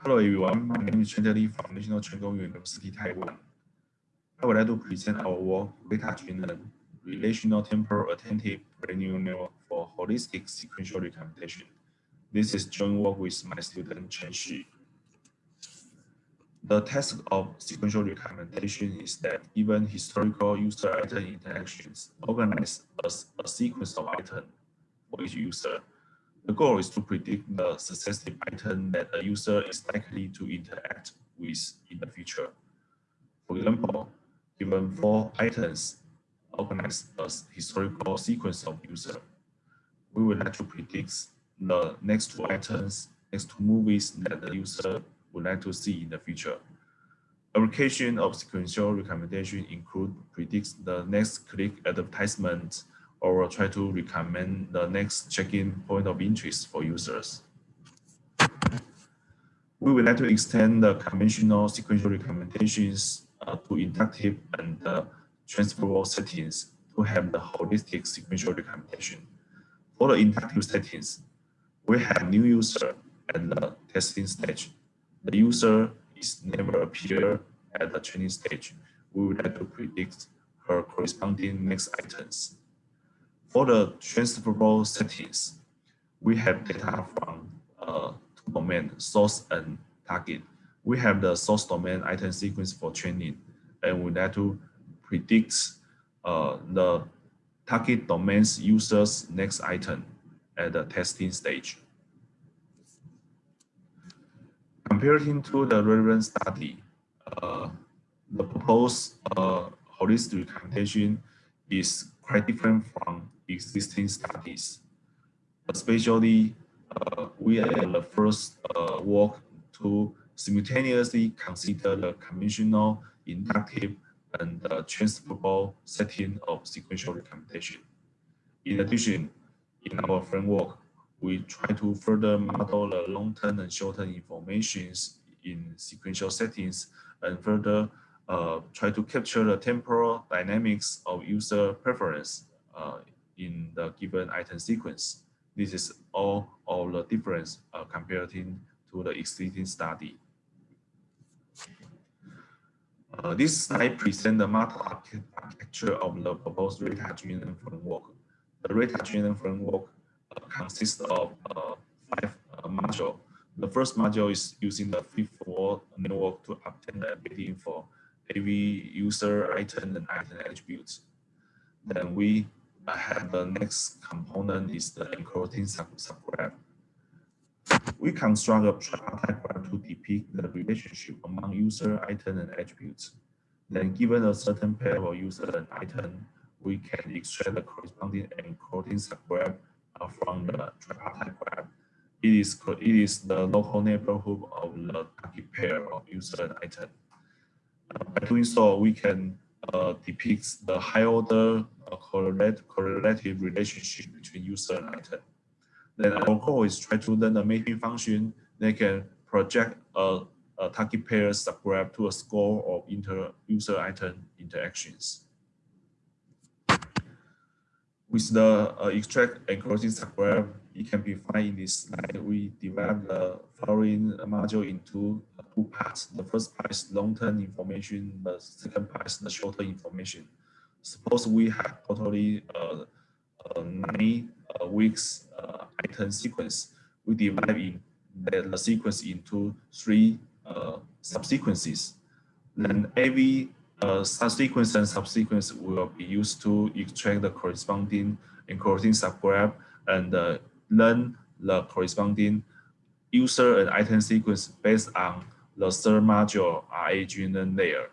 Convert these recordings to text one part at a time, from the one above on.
Hello everyone, my name is Chen Li from National Cheng Kung University, Taiwan. I would like to present our work, Data Driven, Relational Temporal Attentive Neural Network for Holistic Sequential Recommendation. This is joint work with my student Chen Shi. The task of sequential recommendation is that given historical user-item interactions organized as a sequence of items for each user, the goal is to predict the successive item that a user is likely to interact with in the future. For example, given four items organized as historical sequence of user, we would like to predict the next two items, next two movies that the user would like to see in the future. Application of sequential recommendation include predicts the next click advertisement or try to recommend the next check-in point of interest for users. We would like to extend the conventional sequential recommendations uh, to inductive and uh, transferable settings to have the holistic sequential recommendation. For the inductive settings, we have new user at the testing stage. The user is never appear at the training stage. We would like to predict her corresponding next items. For the transferable settings, we have data from uh, two domains, source and target. We have the source domain item sequence for training, and we like to predict uh, the target domain's user's next item at the testing stage. Comparing to the relevant study, uh, the proposed uh, holistic recommendation is quite different from existing studies. Especially, uh, we are the first uh, work to simultaneously consider the conventional, inductive, and uh, transferable setting of sequential recommendation. In addition, in our framework, we try to further model the long-term and short-term informations in sequential settings and further uh, try to capture the temporal dynamics of user preference uh, in the given item sequence. This is all of the difference uh, comparing to the existing study. Uh, this slide presents the model architecture of the proposed data-driven framework. The data-driven framework uh, consists of uh, five uh, modules. The first module is using the feed-forward network to obtain the embedding for every user item and item attributes. Then we have the next component is the encoding sub subgraph. We construct a tripartite graph to depict the relationship among user, item, and attributes. Then given a certain pair of user and item, we can extract the corresponding encoding subgraph from the tripartite graph. It is, it is the local neighborhood of the target pair of user and item. Uh, by doing so, we can uh, depict the high order uh, correlate, correlative relationship between user and item. Then our goal is try to learn a mapping function that can project a, a target pair subgraph to a score of inter user item interactions. With the uh, extract encoding subgraph, it can be found in this slide. We divide the following module into two parts. The first part is long-term information. The second part is the short-term information. Suppose we have totally uh, uh, nine uh, weeks uh, item sequence. We divide in the, the sequence into three uh, subsequences. Then every uh, subsequence and subsequence will be used to extract the corresponding encoding subgraph and learn the corresponding user and item sequence based on the third module RAGNN layer.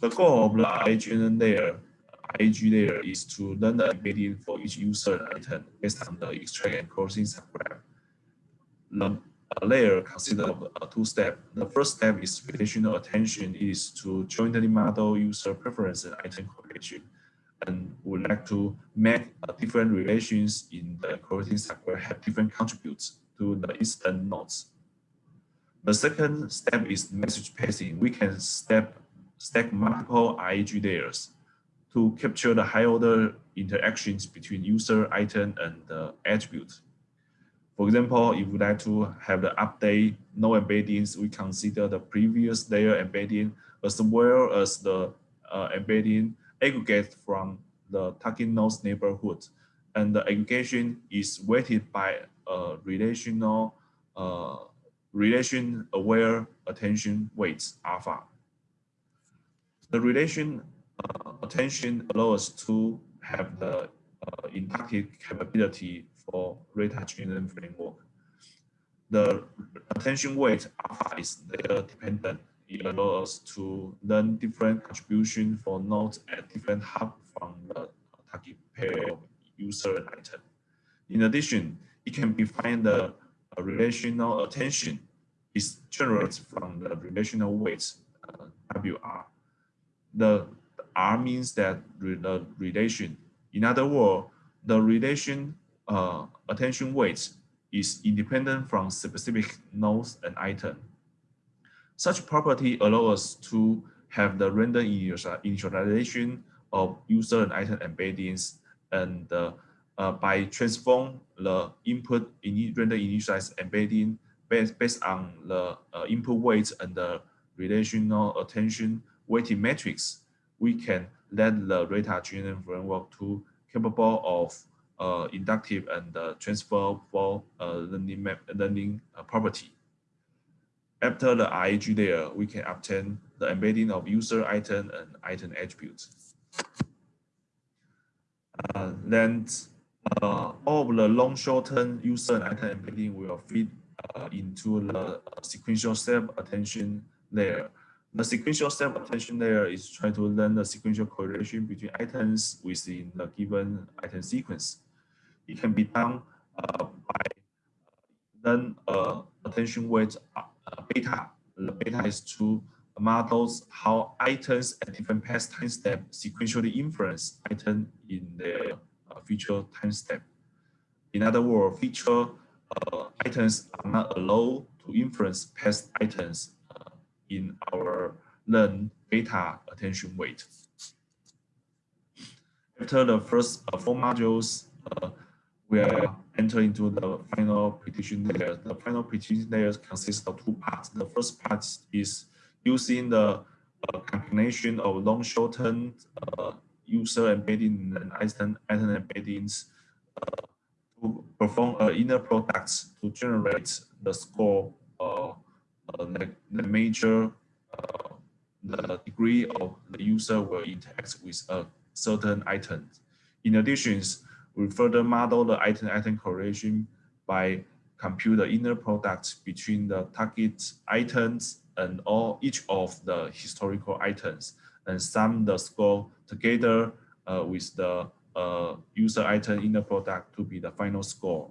The goal of the RAGNN layer, RAG layer is to learn the embedding for each user item based on the extract and closing subgraph. The layer consists of uh, two steps. The first step is relational attention is to jointly model user preference and item correlation and would like to make uh, different relations in the coding software have different contributes to the instant nodes. The second step is message passing. We can step, stack multiple RAG layers to capture the high order interactions between user, item, and the attribute. For example, if we like to have the update no embeddings, we consider the previous layer embedding as well as the uh, embedding aggregate from the target node's neighborhood. And the aggregation is weighted by a relational uh, relation aware attention weights alpha. The relation uh, attention allows us to have the uh, inductive capability for GNN framework. The attention weight alpha is layer dependent. It allows us to learn different contribution for nodes at different hub from the target pair of user and item. In addition, it can be find the relational attention is generated from the relational weights uh, WR. The R means that the relation. In other words, the relation uh, attention weight is independent from specific nodes and item. Such property allows us to have the random initialization of user and item embeddings and uh, uh, by transform the input in random initialized embedding based, based on the uh, input weights and the relational attention weighting matrix, we can let the Reta GNN framework to capable of uh, inductive and uh, transferable uh, learning, uh, property. After the RAG layer, we can obtain the embedding of user item and item attributes. Uh, then uh, all the long short-term user and item embedding will fit into the sequential step attention layer. The sequential step attention layer is trying to learn the sequential correlation between items within the given item sequence. It can be done uh, by learn uh, attention weight uh, beta. The beta is to models how items at different past time step sequentially influence item in their uh, future time step. In other words, feature uh, items are not allowed to influence past items uh, in our learn beta attention weight. After the first uh, four modules, uh, we are entering into the final prediction layer. The final prediction layer consists of two parts. The first part is using the uh, combination of long shortened uh, user embedding and item, item embeddings uh, to perform an inner product to generate the score, uh, the, the major, uh, the degree of the user will interact with a certain item. In addition, we further model the item-item correlation by compute the inner product between the target items and all each of the historical items and sum the score together uh, with the uh, user item inner product to be the final score.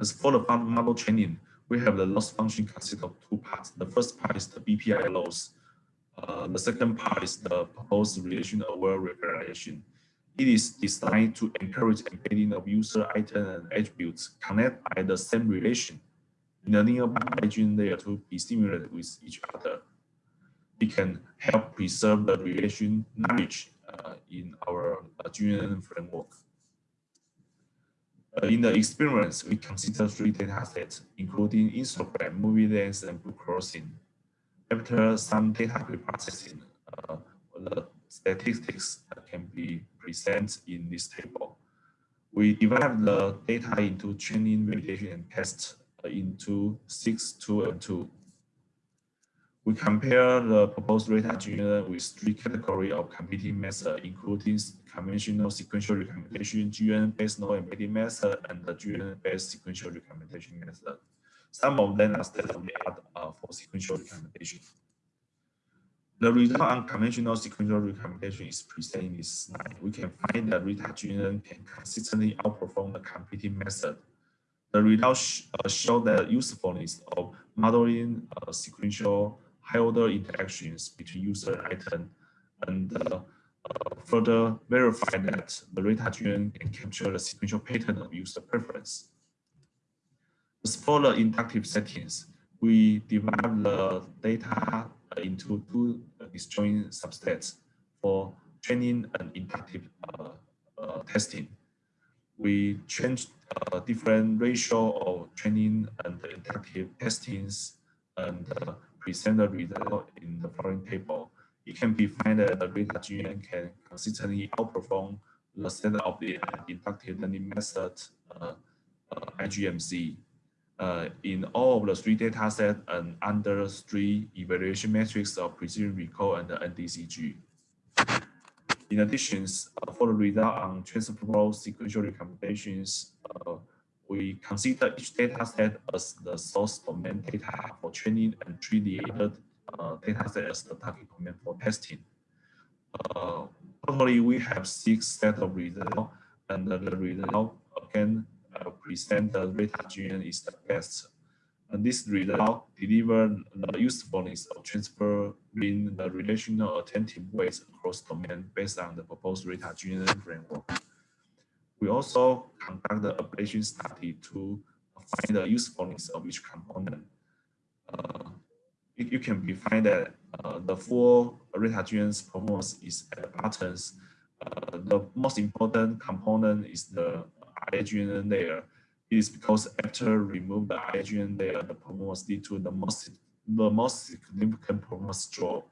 As for the model training, we have the loss function consist of two parts. The first part is the BPR loss. Uh, the second part is the proposed relation aware representation. It is designed to encourage embedding of user item and attributes connect by the same relation in a nearby region layer to be stimulated with each other. It can help preserve the relation knowledge uh, in our uh, GNN framework. Uh, in the experiments, we consider three data sets, including Instagram, MovieLens, and Book-Crossing. After some data preprocessing, uh, the statistics can be presented in this table. We divide the data into training, validation, and test into 6, 2, and 2. We compare the proposed Reta GNN with three categories of competing methods, including conventional sequential recommendation, GNN-based node embedding method, and the GNN-based sequential recommendation method. Some of them are state-of-the-art uh, for sequential recommendation. The result on conventional sequential recommendation is presented in this slide. We can find that GNN can consistently outperform the competing method the results uh, show the usefulness of modeling uh, sequential high-order interactions between user and item, and uh, uh, further verify that the RetaGN can capture the sequential pattern of user preference. As for the inductive settings, we divide the data into two disjoint subsets for training and inductive uh, uh, testing. we change uh, different ratio of training and inductive testings and present the result in the following table. It can be found that the Reta GN can consistently outperform the standard of the inductive learning method, uh, uh IGMC, uh, in all of the three data sets and under three evaluation metrics of precision recall and the NDCG. In addition, uh, for the result on transferable sequential recommendations, uh, we consider each data set as the source domain data for training and treat the uh, data set as the target domain for testing. Uh, totally, we have six set of results, and the result again uh, present the Reta GN is the best and this result deliver the usefulness of transferring the relational attentive weights across domain based on the proposed GNN framework. We also conduct the ablation study to find the usefulness of each component. Uh, you, can find that uh, the full Reta GN's performance is at the buttons. Uh, the most important component is the IGN layer It is because after remove the IGN layer, the performance lead to the most the most significant performance drop.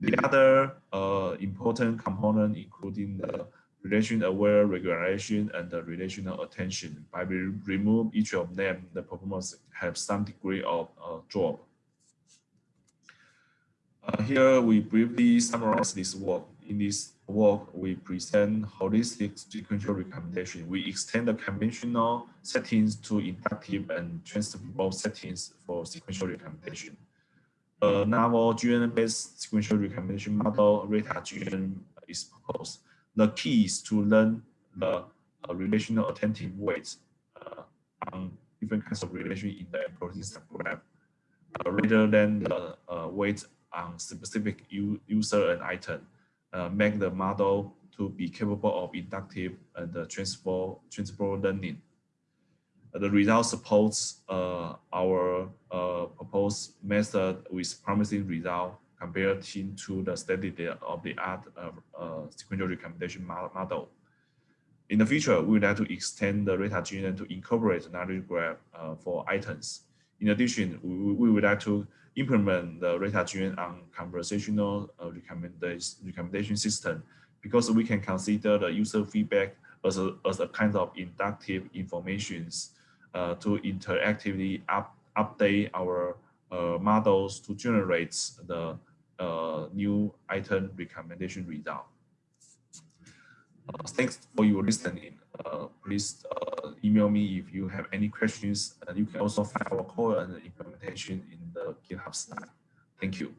The other uh, important component including the relation-aware regulation and the relational attention. By we remove each of them, the performance have some degree of uh, drop. Uh, here we briefly summarize this work. In this work, we present holistic sequential recommendation. We extend the conventional settings to inductive and transferable settings for sequential recommendation. A novel GN-based sequential recommendation model, Reta GN, is proposed. The key is to learn the uh, relational attentive weights uh, on different kinds of relation in the protein subgraph, uh, rather than the uh, weights on specific user and item uh, make the model to be capable of inductive and uh, transfer, transfer learning. Uh, the result supports uh, our proposed method with promising result compared to the state-of-the-art uh, sequential recommendation model. In the future, we would like to extend the Reta GNN to incorporate knowledge graph for items. In addition, we, we would like to implement the Reta GN on conversational uh, recommendation, recommendation system because we can consider the user feedback as a, as a kind of inductive informations uh, to interactively up, update our uh, models to generate the uh, new item recommendation result. Uh, thanks for your listening. Uh, please uh, email me if you have any questions. And you can also find our code and implementation in the GitHub site. Thank you.